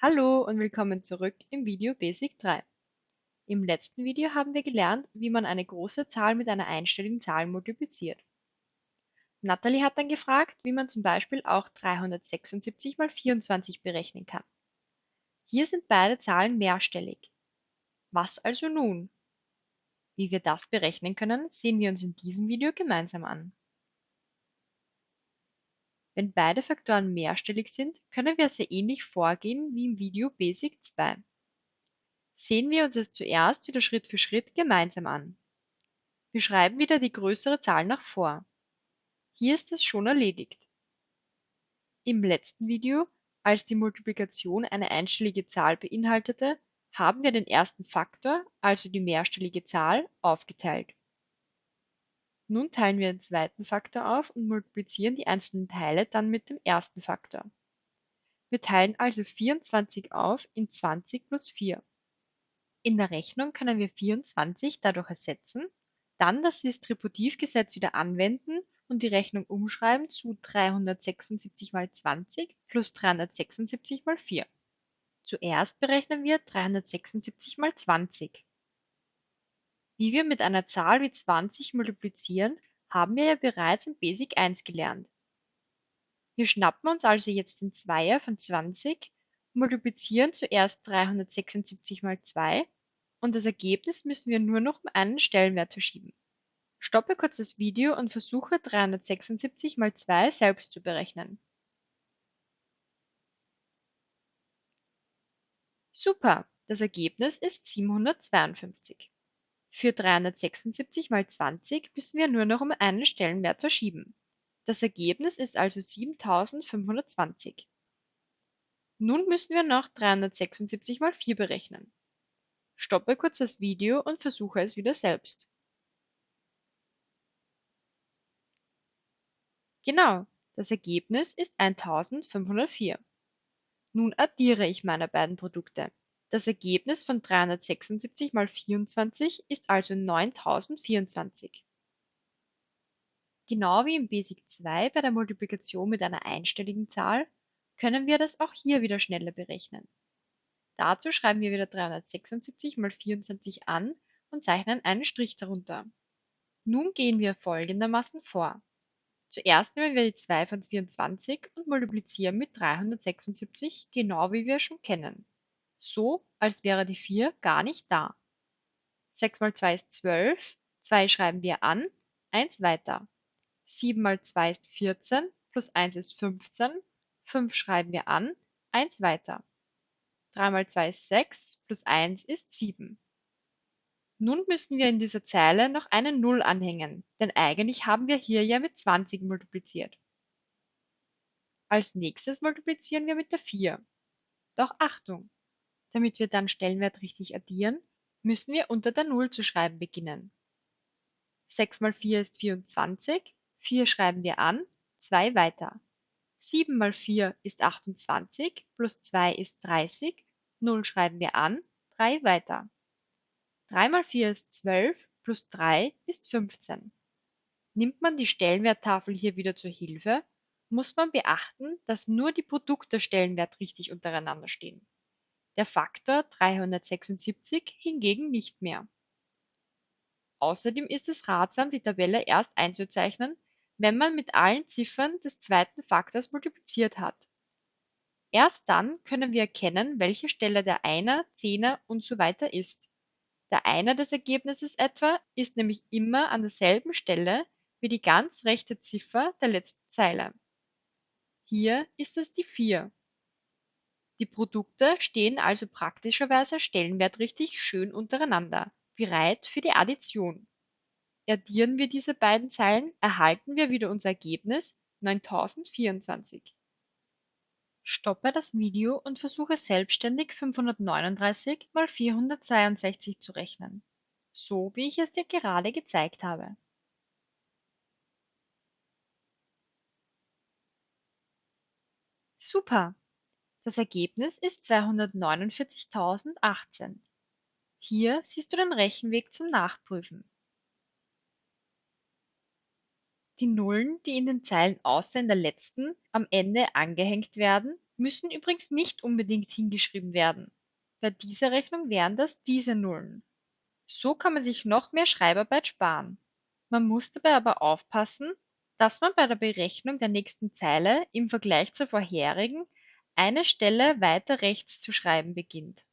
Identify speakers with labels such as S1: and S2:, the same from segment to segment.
S1: Hallo und willkommen zurück im Video Basic 3. Im letzten Video haben wir gelernt, wie man eine große Zahl mit einer einstelligen Zahl multipliziert. Natalie hat dann gefragt, wie man zum Beispiel auch 376 mal 24 berechnen kann. Hier sind beide Zahlen mehrstellig. Was also nun? Wie wir das berechnen können, sehen wir uns in diesem Video gemeinsam an. Wenn beide Faktoren mehrstellig sind, können wir sehr ähnlich vorgehen wie im Video Basic 2. Sehen wir uns es zuerst wieder Schritt für Schritt gemeinsam an. Wir schreiben wieder die größere Zahl nach vor. Hier ist es schon erledigt. Im letzten Video, als die Multiplikation eine einstellige Zahl beinhaltete, haben wir den ersten Faktor, also die mehrstellige Zahl, aufgeteilt. Nun teilen wir den zweiten Faktor auf und multiplizieren die einzelnen Teile dann mit dem ersten Faktor. Wir teilen also 24 auf in 20 plus 4. In der Rechnung können wir 24 dadurch ersetzen, dann das Distributivgesetz wieder anwenden und die Rechnung umschreiben zu 376 mal 20 plus 376 mal 4. Zuerst berechnen wir 376 mal 20. Wie wir mit einer Zahl wie 20 multiplizieren, haben wir ja bereits in Basic 1 gelernt. Wir schnappen uns also jetzt den Zweier von 20, multiplizieren zuerst 376 mal 2 und das Ergebnis müssen wir nur noch um einen Stellenwert verschieben. Stoppe kurz das Video und versuche 376 mal 2 selbst zu berechnen. Super, das Ergebnis ist 752. Für 376 mal 20 müssen wir nur noch um einen Stellenwert verschieben. Das Ergebnis ist also 7520. Nun müssen wir noch 376 mal 4 berechnen. Stoppe kurz das Video und versuche es wieder selbst. Genau, das Ergebnis ist 1504. Nun addiere ich meine beiden Produkte. Das Ergebnis von 376 mal 24 ist also 9024. Genau wie im Basic 2 bei der Multiplikation mit einer einstelligen Zahl können wir das auch hier wieder schneller berechnen. Dazu schreiben wir wieder 376 mal 24 an und zeichnen einen Strich darunter. Nun gehen wir folgendermaßen vor. Zuerst nehmen wir die 2 von 24 und multiplizieren mit 376, genau wie wir schon kennen so, als wäre die 4 gar nicht da. 6 mal 2 ist 12, 2 schreiben wir an, 1 weiter. 7 mal 2 ist 14, plus 1 ist 15, 5 schreiben wir an, 1 weiter. 3 mal 2 ist 6, plus 1 ist 7. Nun müssen wir in dieser Zeile noch eine 0 anhängen, denn eigentlich haben wir hier ja mit 20 multipliziert. Als nächstes multiplizieren wir mit der 4. Doch Achtung, damit wir dann Stellenwert richtig addieren, müssen wir unter der Null zu schreiben beginnen. 6 mal 4 ist 24, 4 schreiben wir an, 2 weiter. 7 mal 4 ist 28, plus 2 ist 30, 0 schreiben wir an, 3 weiter. 3 mal 4 ist 12, plus 3 ist 15. Nimmt man die Stellenwerttafel hier wieder zur Hilfe, muss man beachten, dass nur die Produkte Stellenwert richtig untereinander stehen der Faktor 376 hingegen nicht mehr. Außerdem ist es ratsam, die Tabelle erst einzuzeichnen, wenn man mit allen Ziffern des zweiten Faktors multipliziert hat. Erst dann können wir erkennen, welche Stelle der Einer, Zehner und so weiter ist. Der Einer des Ergebnisses etwa ist nämlich immer an derselben Stelle wie die ganz rechte Ziffer der letzten Zeile. Hier ist es die 4. Die Produkte stehen also praktischerweise stellenwertrichtig schön untereinander, bereit für die Addition. Addieren wir diese beiden Zeilen, erhalten wir wieder unser Ergebnis 9024. Stoppe das Video und versuche selbstständig 539 mal 462 zu rechnen, so wie ich es dir gerade gezeigt habe. Super! Das Ergebnis ist 249.018. Hier siehst du den Rechenweg zum Nachprüfen. Die Nullen, die in den Zeilen außer in der letzten am Ende angehängt werden, müssen übrigens nicht unbedingt hingeschrieben werden. Bei dieser Rechnung wären das diese Nullen. So kann man sich noch mehr Schreibarbeit sparen. Man muss dabei aber aufpassen, dass man bei der Berechnung der nächsten Zeile im Vergleich zur vorherigen eine Stelle weiter rechts zu schreiben beginnt.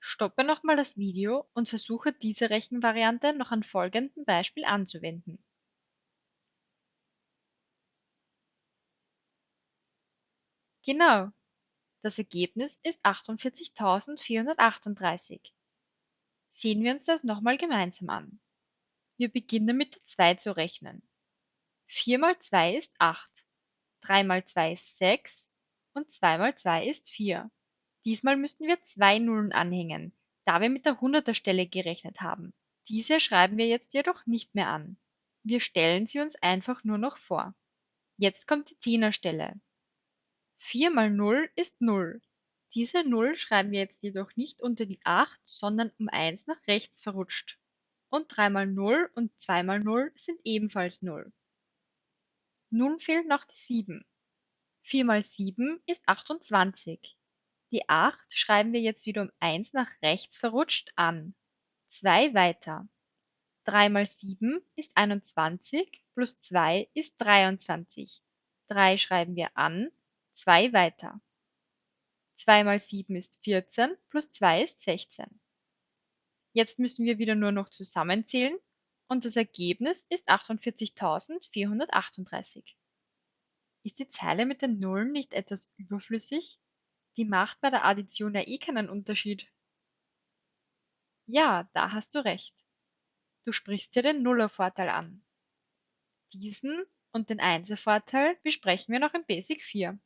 S1: Stoppe nochmal das Video und versuche diese Rechenvariante noch an folgendem Beispiel anzuwenden. Genau, das Ergebnis ist 48.438. Sehen wir uns das nochmal gemeinsam an. Wir beginnen mit der 2 zu rechnen. 4 mal 2 ist 8, 3 mal 2 ist 6 und 2 mal 2 ist 4. Diesmal müssten wir zwei Nullen anhängen, da wir mit der Hunderterstelle gerechnet haben. Diese schreiben wir jetzt jedoch nicht mehr an. Wir stellen sie uns einfach nur noch vor. Jetzt kommt die Zehnerstelle. 4 mal 0 ist 0. Diese 0 schreiben wir jetzt jedoch nicht unter die 8, sondern um 1 nach rechts verrutscht. Und 3 mal 0 und 2 mal 0 sind ebenfalls 0. Nun fehlt noch die 7. 4 mal 7 ist 28. Die 8 schreiben wir jetzt wieder um 1 nach rechts verrutscht an. 2 weiter. 3 mal 7 ist 21 plus 2 ist 23. 3 schreiben wir an, 2 weiter. 2 mal 7 ist 14 plus 2 ist 16. Jetzt müssen wir wieder nur noch zusammenzählen und das Ergebnis ist 48.438. Ist die Zeile mit den Nullen nicht etwas überflüssig? Die macht bei der Addition ja eh keinen Unterschied. Ja, da hast du recht. Du sprichst dir den Nullervorteil an. Diesen und den Einservorteil besprechen wir noch in Basic 4.